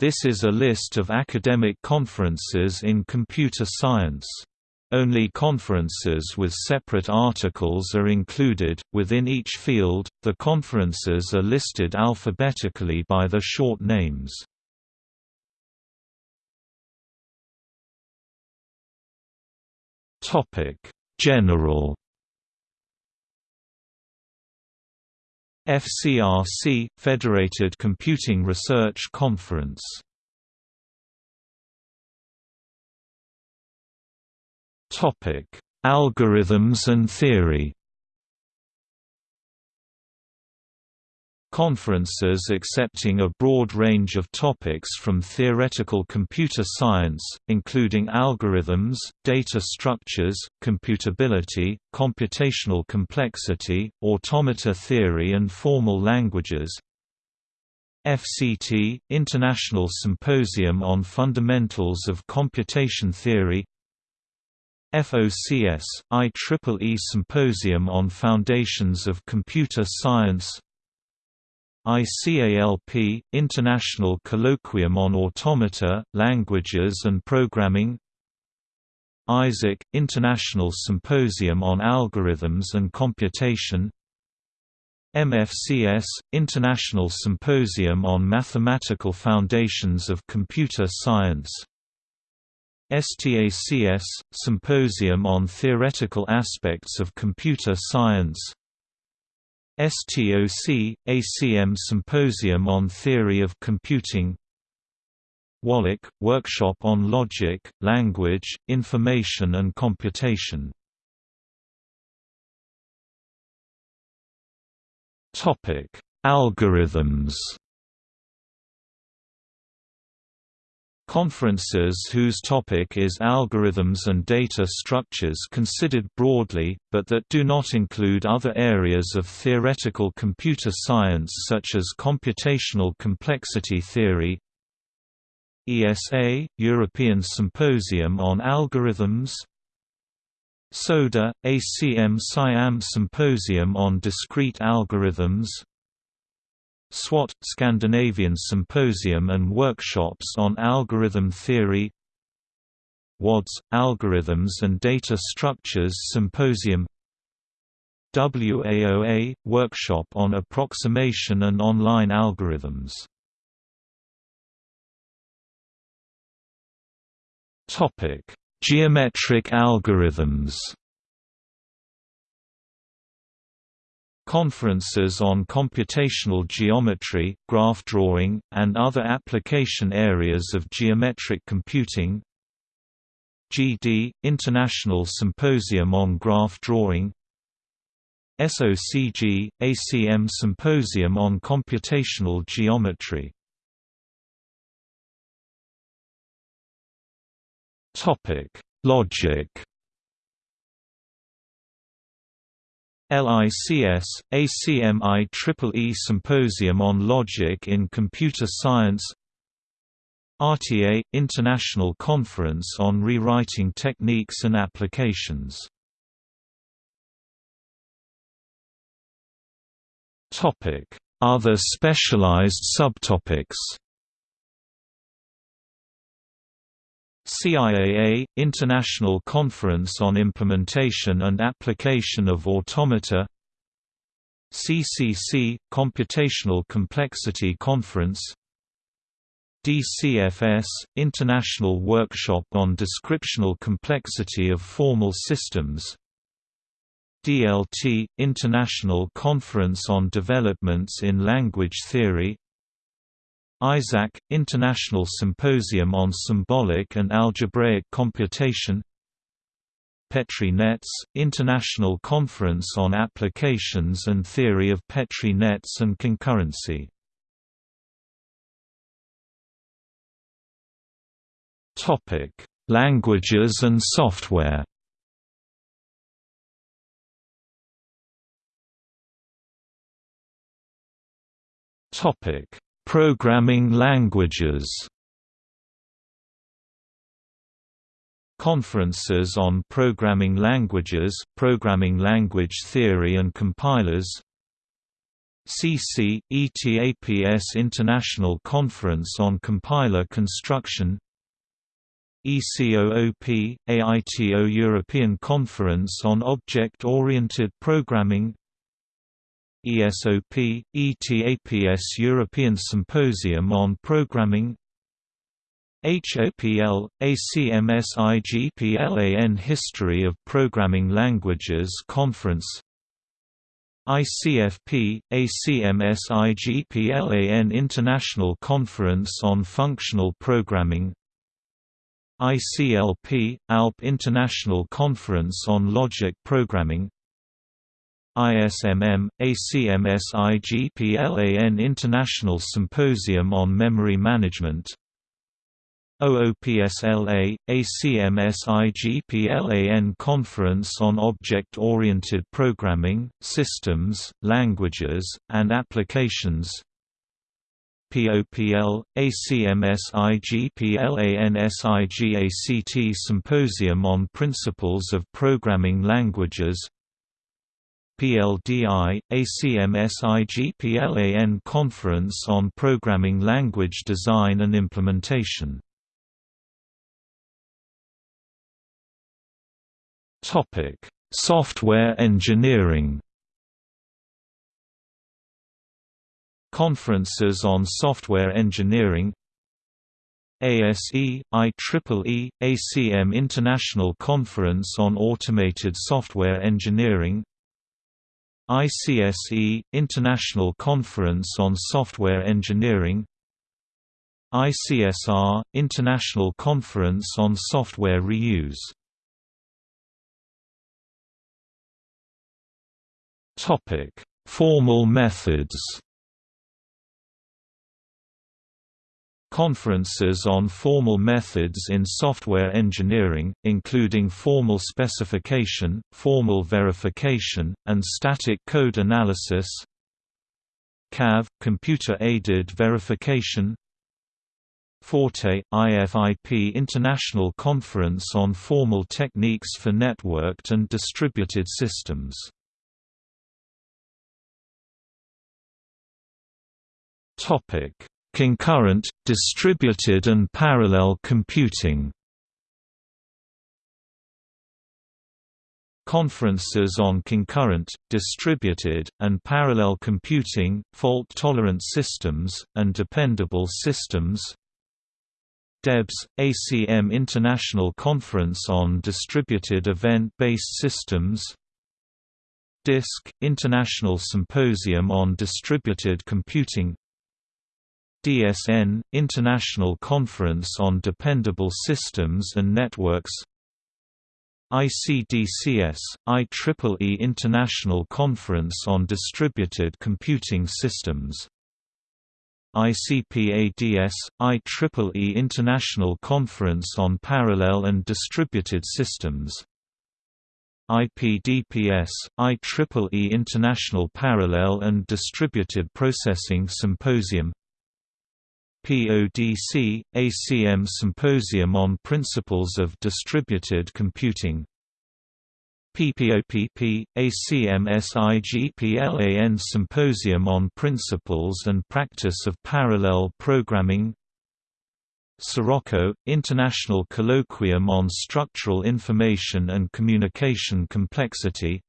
This is a list of academic conferences in computer science. Only conferences with separate articles are included. Within each field, the conferences are listed alphabetically by the short names. Topic: General FCRC – Federated Computing Research Conference. Algorithms and theory Conferences accepting a broad range of topics from theoretical computer science, including algorithms, data structures, computability, computational complexity, automata theory and formal languages. FCT – International Symposium on Fundamentals of Computation Theory. FOCS – IEEE Symposium on Foundations of Computer Science ICALP – International Colloquium on Automata, Languages and Programming ISAAC – International Symposium on Algorithms and Computation MFCS – International Symposium on Mathematical Foundations of Computer Science STACS – Symposium on Theoretical Aspects of Computer Science STOC – ACM Symposium on Theory of Computing. WoLLIC – Workshop on Logic, Language, Information and Computation. Algorithms Conferences whose topic is algorithms and data structures considered broadly, but that do not include other areas of theoretical computer science such as computational complexity theory. ESA – European Symposium on Algorithms. SODA – ACM SIAM Symposium on Discrete Algorithms SWAT – Scandinavian Symposium and Workshops on Algorithm Theory WADS – Algorithms and Data Structures Symposium WAOA – Workshop on Approximation and Online Algorithms Geometric algorithms Conferences on computational geometry, graph drawing, and other application areas of geometric computing. GD – International Symposium on Graph Drawing. SOCG – ACM Symposium on Computational Geometry. Topic Logic LICS, ACM IEEE Symposium on Logic in Computer Science RTA – International Conference on Rewriting Techniques and Applications. Other specialized subtopics CIAA – International Conference on Implementation and Application of Automata CCC – Computational Complexity Conference DCFS – International Workshop on Descriptional Complexity of Formal Systems DLT – International Conference on Developments in Language Theory ISSAC – International Symposium on Symbolic and Algebraic Computation Petri nets – International Conference on Applications and Theory of Petri nets and Concurrency Languages and software Topic Programming languages. Conferences on programming languages, programming language theory and compilers. CC, ETAPS International Conference on Compiler Construction. ECOOP, AITO European Conference on Object-Oriented Programming ESOP, ETAPS European Symposium on Programming HOPL, ACM SIGPLAN History of Programming Languages Conference ICFP, ACM SIGPLAN International Conference on Functional Programming ICLP, ALP International Conference on Logic Programming ISMM, ACM SIGPLAN International Symposium on Memory Management. OOPSLA, ACM SIGPLAN Conference on Object-Oriented Programming, Systems, Languages, and Applications. POPL, ACM SIGPLAN SIGACT Symposium on Principles of Programming Languages PLDI, ACM SIGPLAN Conference on Programming Language Design and Implementation. Software engineering. Conferences on software engineering. ASE, IEEE, ACM International Conference on Automated Software Engineering ICSE, International Conference on Software Engineering ICSR, International Conference on Software Reuse Formal methods. Conferences on formal methods in software engineering, including formal specification, formal verification, and static code analysis. CAV – Computer-Aided Verification. Forte – IFIP International Conference on Formal Techniques for Networked and Distributed Systems. Topic: Concurrent, distributed and parallel computing. Conferences on concurrent, distributed, and parallel computing, fault-tolerant systems, and dependable systems. DEBS, ACM International Conference on Distributed Event-Based Systems. DISC, International Symposium on Distributed Computing DSN – International Conference on Dependable Systems and Networks ICDCS – IEEE International Conference on Distributed Computing Systems ICPADS – IEEE International Conference on Parallel and Distributed Systems IPDPS – IEEE International Parallel and Distributed Processing Symposium PODC, ACM Symposium on Principles of Distributed Computing. PPOPP, ACM SIGPLAN Symposium on Principles and Practice of Parallel Programming. Sirocco, International Colloquium on Structural Information and Communication Complexity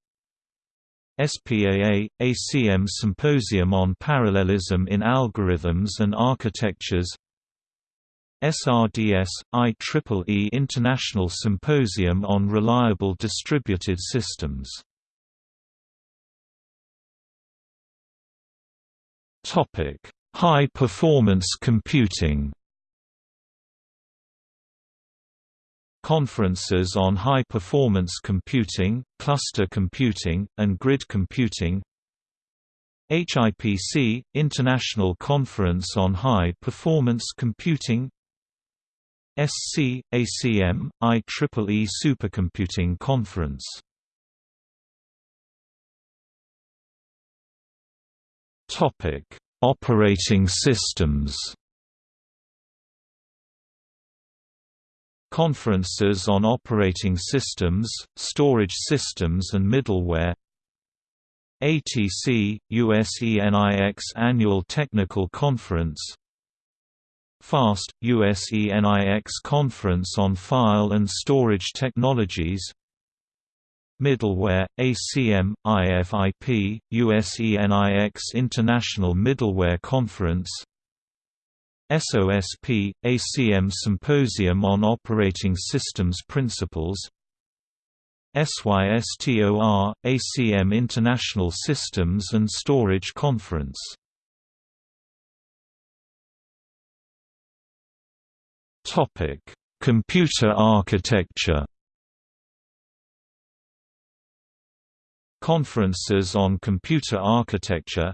SPAA, ACM Symposium on Parallelism in Algorithms and Architectures. SRDS, IEEE International Symposium on Reliable Distributed Systems. High-performance computing Conferences on high-performance computing, cluster computing, and grid computing. HIPC – International Conference on High-Performance Computing. SC – ACM – IEEE Supercomputing Conference. Operating systems Conferences on operating systems, storage systems and middleware. ATC, USENIX Annual Technical Conference. FAST, USENIX Conference on File and Storage Technologies. Middleware, ACM, IFIP, USENIX International Middleware Conference SOSP, ACM Symposium on Operating Systems Principles. SYSTOR, ACM International Systems and Storage Conference. Computer architecture. Conferences on Computer Architecture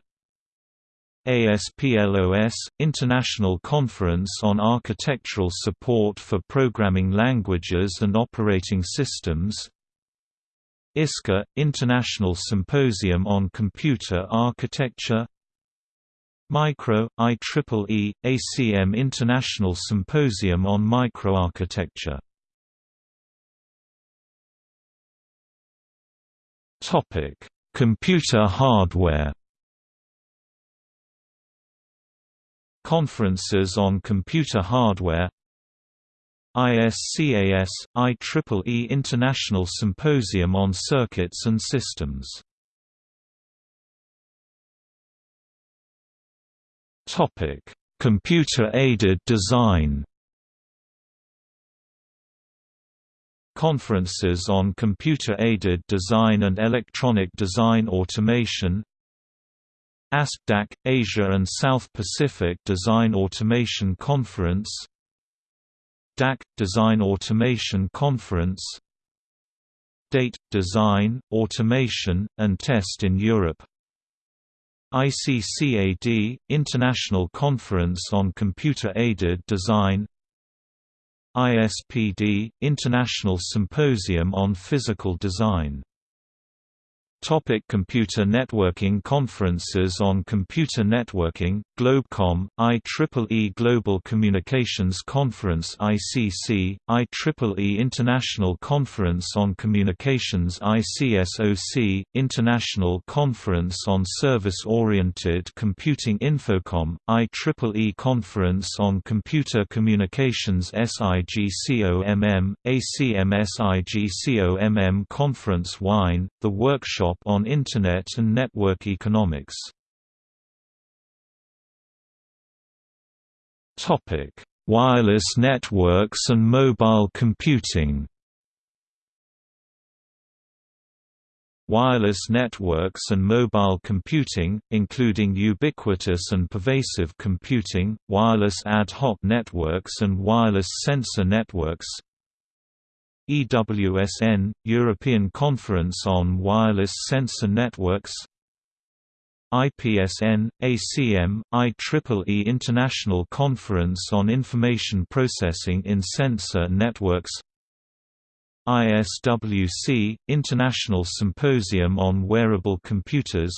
ASPLOS – International Conference on Architectural Support for Programming Languages and Operating Systems ISCA – International Symposium on Computer Architecture Micro, IEEE, ACM International Symposium on Microarchitecture Computer hardware Conferences on computer hardware ISCAS, IEEE International Symposium on Circuits and Systems. Computer-aided design. Conferences on Computer-Aided Design and Electronic Design Automation ASPDAC – Asia and South Pacific Design Automation Conference DAC – Design Automation Conference DATE – Design, Automation, and Test in Europe ICCAD – International Conference on Computer-Aided Design ISPD – International Symposium on Physical Design Topic computer networking Conferences on computer networking, Globecom, IEEE Global Communications Conference ICC, IEEE International Conference on Communications ICSOC, International Conference on Service-Oriented Computing Infocom, IEEE Conference on Computer Communications SIGCOMM, ACM SIGCOMM Conference Wine, The Workshop workshop on Internet and Network Economics. Topic Wireless networks and mobile computing Wireless networks and mobile computing, including ubiquitous and pervasive computing, wireless ad hoc networks and wireless sensor networks EWSN – European Conference on Wireless Sensor Networks IPSN, ACM, IEEE International Conference on Information Processing in Sensor Networks ISWC – International Symposium on Wearable Computers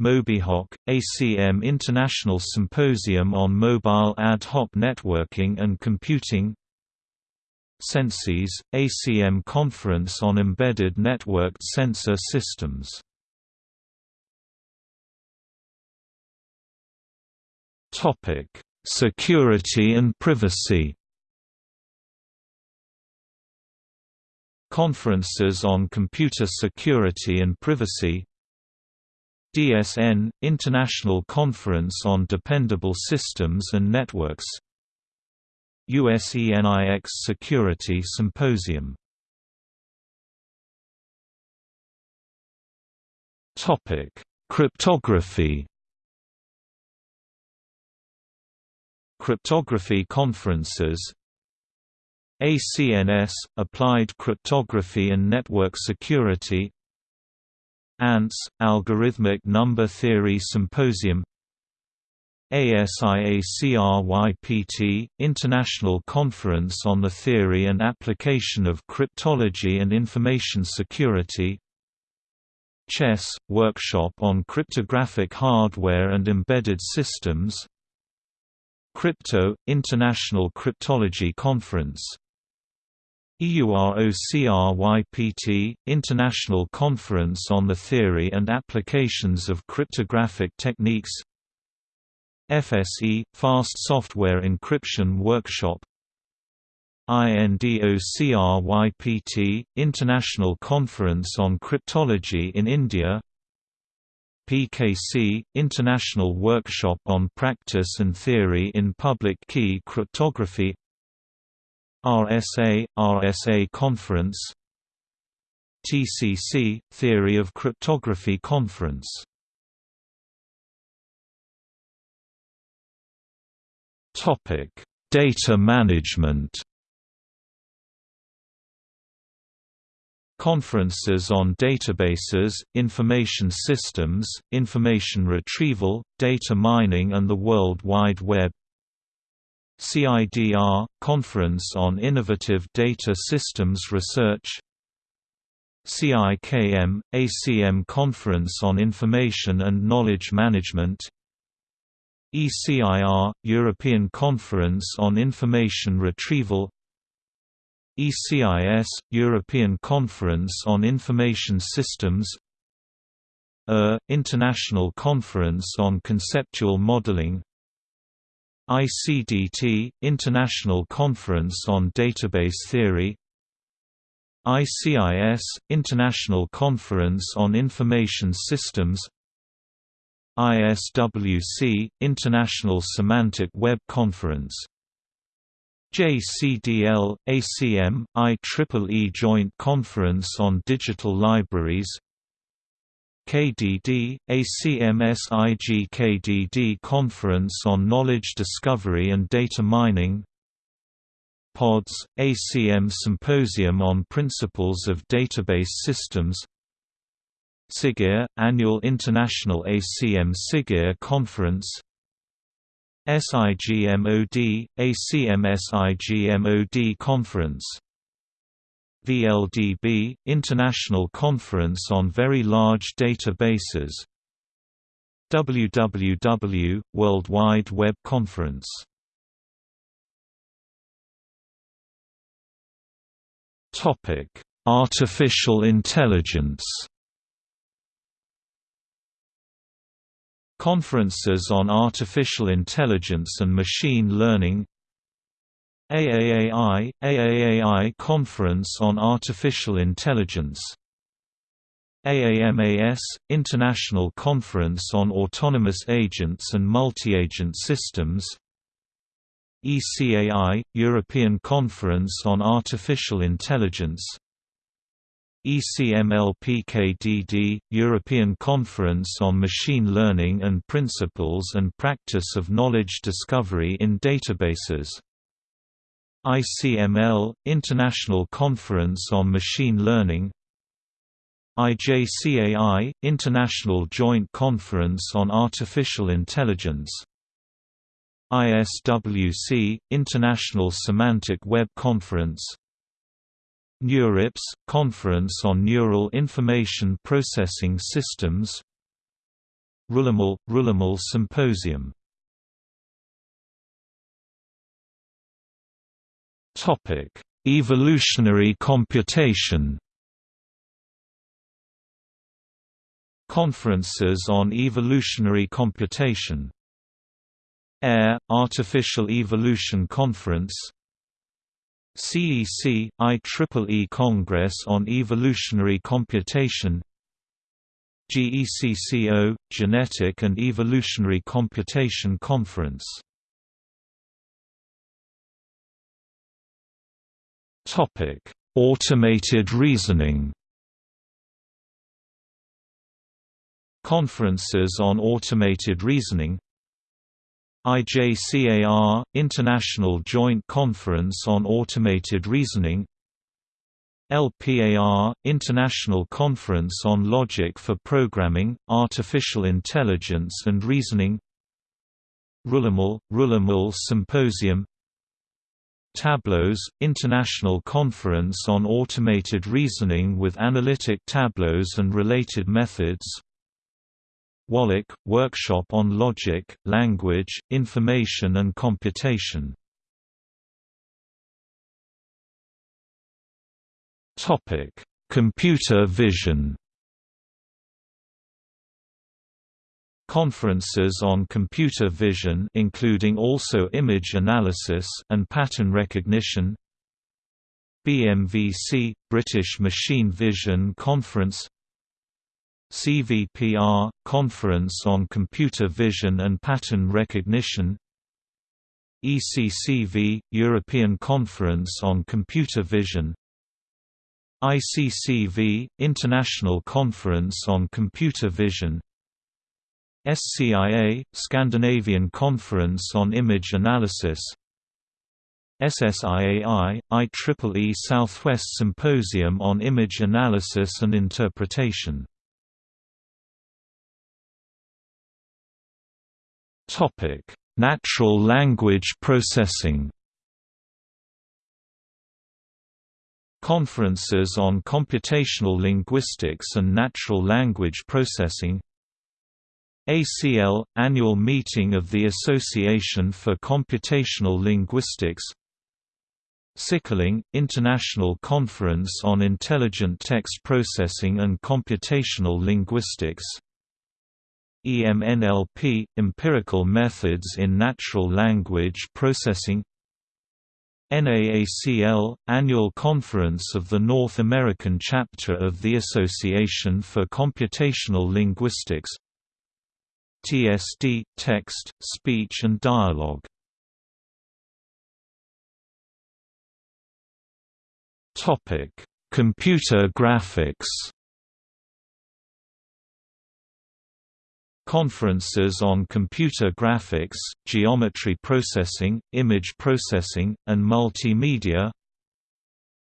MobiHoc – ACM International Symposium on Mobile Ad Hoc Networking and Computing SenSys, ACM Conference on Embedded Networked Sensor Systems. Topic: Security and privacy. Conferences on Computer Security and Privacy. DSN – International Conference on Dependable Systems and Networks USENIX Security Symposium. Topic: Cryptography. Cryptography conferences. ACNS – Applied Cryptography and Network Security. ANTS – Algorithmic Number Theory Symposium ASIACRYPT – International Conference on the Theory and Application of Cryptology and Information Security CHES, – Workshop on Cryptographic Hardware and Embedded Systems Crypto – International Cryptology Conference. EUROCRYPT – International Conference on the Theory and Applications of Cryptographic Techniques FSE – Fast Software Encryption Workshop. INDOCRYPT – International Conference on Cryptology in India. PKC – International Workshop on Practice and Theory in Public Key Cryptography. RSA – RSA Conference. TCC – Theory of Cryptography Conference Data management. Conferences on databases, information systems, information retrieval, data mining and the World Wide Web. CIDR – Conference on Innovative Data Systems Research. CIKM – ACM Conference on Information and Knowledge Management ECIR – European Conference on Information Retrieval ECIS – European Conference on Information Systems ER – International Conference on Conceptual Modeling ICDT – International Conference on Database Theory ICIS – International Conference on Information Systems ISWC – International Semantic Web Conference. JCDL, ACM, IEEE Joint Conference on Digital Libraries. KDD, ACM SIGKDD Conference on Knowledge Discovery and Data Mining. PODS, ACM Symposium on Principles of Database Systems SIGIR, Annual International ACM SIGIR Conference SIGMOD, ACM SIGMOD Conference VLDB – International Conference on Very Large Databases WWW – World Wide Web Conference Artificial intelligence Conferences on Artificial Intelligence and Machine Learning AAAI – AAAI Conference on Artificial Intelligence AAMAS – International Conference on Autonomous Agents and Multi-Agent Systems ECAI – European Conference on Artificial Intelligence ECMLPKDD – European Conference on Machine Learning and Principles and Practice of Knowledge Discovery in Databases. ICML – International Conference on Machine Learning. IJCAI – International Joint Conference on Artificial Intelligence. ISWC – International Semantic Web Conference NeurIPS – Conference on Neural Information Processing Systems RuleML – RuleML Symposium Evolutionary computation. Conferences on evolutionary computation. AIR – Artificial Evolution Conference CEC – IEEE Congress on Evolutionary Computation GECCO – Genetic and Evolutionary Computation Conference Automated reasoning. Conferences on automated reasoning IJCAR – International Joint Conference on Automated Reasoning LPAR – International Conference on Logic for Programming, Artificial Intelligence and Reasoning RuleML – RuleML Symposium Tableaux – International Conference on Automated Reasoning with Analytic Tableaux and Related Methods WoLLIC – Workshop on Logic, Language, Information and Computation. Computer vision. Conferences on computer vision including also image analysis and pattern recognition. BMVC – British Machine Vision Conference CVPR – Conference on Computer Vision and Pattern Recognition ECCV – European Conference on Computer Vision ICCV – International Conference on Computer Vision SCIA – Scandinavian Conference on Image Analysis SSIAI – IEEE Southwest Symposium on Image Analysis and Interpretation Natural language processing Conferences on Computational Linguistics and Natural Language Processing ACL – Annual Meeting of the Association for Computational Linguistics CICLing – International Conference on Intelligent Text Processing and Computational Linguistics EMNLP – Empirical Methods in Natural Language Processing. NAACL – Annual Conference of the North American Chapter of the Association for Computational Linguistics. TSD – Text, Speech and Dialogue. Computer graphics Conferences on computer graphics, geometry processing, image processing, and multimedia.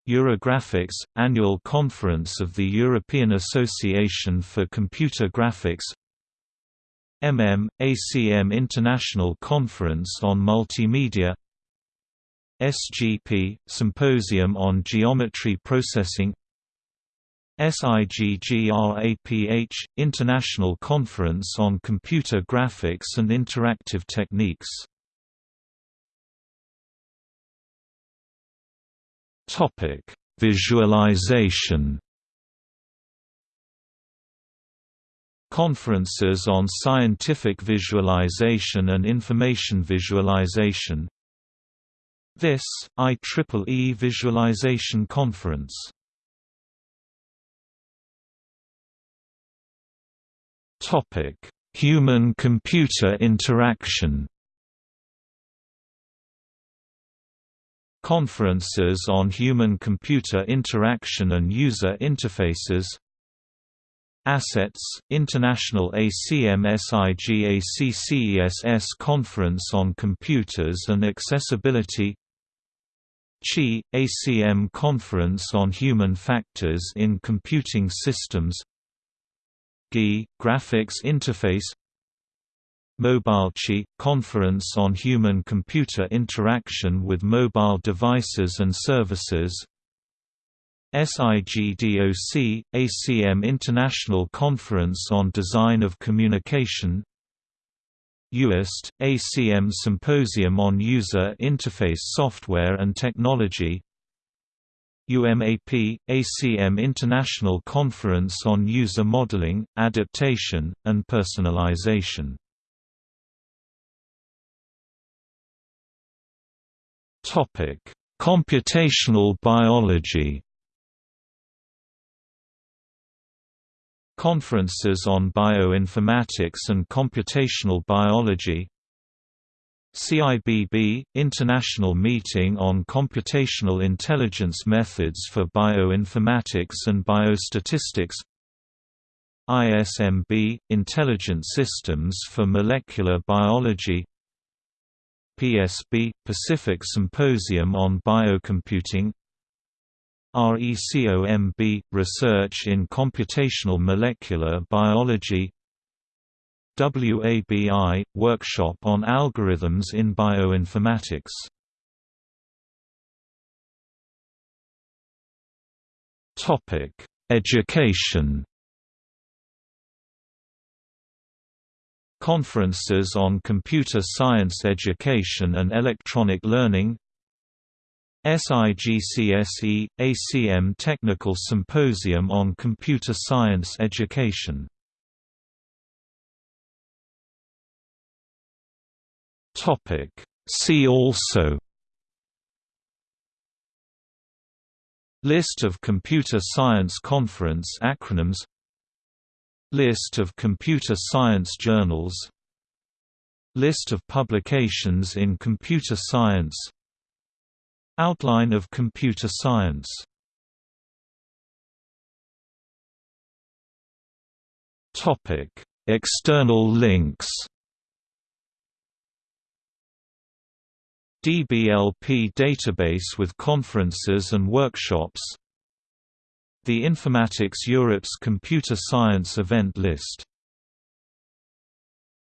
Eurographics – Annual Conference of the European Association for Computer Graphics. MM, ACM International Conference on Multimedia. SGP – Symposium on Geometry Processing SIGGRAPH – International Conference on Computer Graphics and Interactive Techniques. Visualization. Conferences on Scientific Visualization and Information Visualization. This, IEEE Visualization Conference Human-computer interaction. Conferences on human-computer interaction and user interfaces. Assets, International ACM-SIGACCESS Conference on Computers and Accessibility. CHI, ACM Conference on Human Factors in Computing Systems GI, Graphics Interface MobileChi – Conference on Human-Computer Interaction with Mobile Devices and Services SIGDOC – ACM International Conference on Design of Communication UIST – ACM Symposium on User Interface Software and Technology UMAP – ACM International Conference on User Modeling, Adaptation, and Personalization. Computational biology. Conferences on Bioinformatics and Computational Biology CIBB – International Meeting on Computational Intelligence Methods for Bioinformatics and Biostatistics ISMB – Intelligent Systems for Molecular Biology PSB – Pacific Symposium on Biocomputing RECOMB – Research in Computational Molecular Biology WABI – Workshop on Algorithms in Bioinformatics. Education. Conferences on Computer Science Education and Electronic Learning. SIGCSE – ACM Technical Symposium on Computer Science Education See also List of computer science conference acronyms List of computer science journals List of publications in computer science Outline of computer science External links DBLP database with conferences and workshops. The Informatics Europe's Computer Science event list